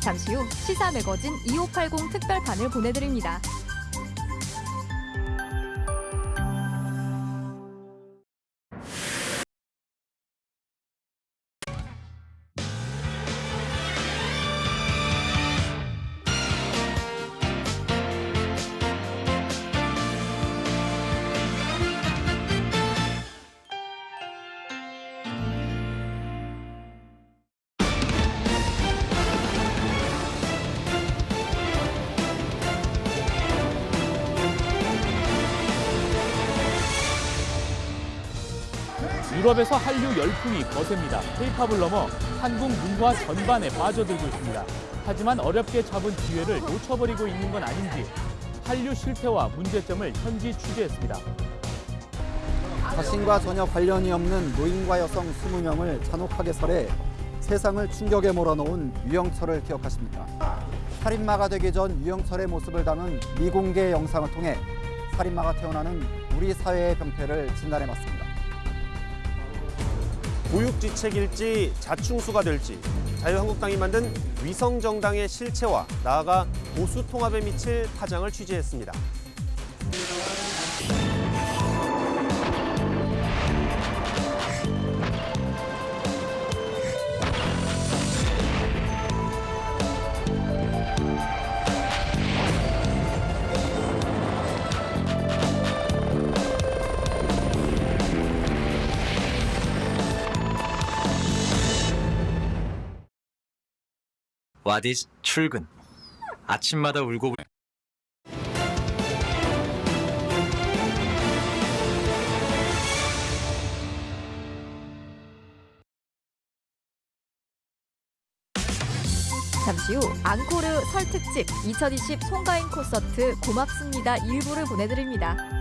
잠시 후 시사 매거진 2580 특별판을 보내드립니다. 유럽에서 한류 열풍이 거셉니다. K-팝을 넘어 한국 문화 전반에 빠져들고 있습니다. 하지만 어렵게 잡은 기회를 놓쳐버리고 있는 건 아닌지 한류 실태와 문제점을 현지 취재했습니다. 자신과 전혀 관련이 없는 노인과 여성 20명을 잔혹하게 살해 세상을 충격에 몰아넣은 유영철을 기억하십니까? 살인마가 되기 전 유영철의 모습을 담은 미공개 영상을 통해 살인마가 태어나는 우리 사회의 병폐를 진단해봤습니다. 보육지책일지 자충수가 될지 자유한국당이 만든 위성정당의 실체와 나아가 보수통합에 미칠 파장을 취재했습니다. 와디스 출근. 아침마다 울고 잠시 후 앙코르 설 특집 2020 송가인 콘서트 고맙습니다 일부를 보내드립니다.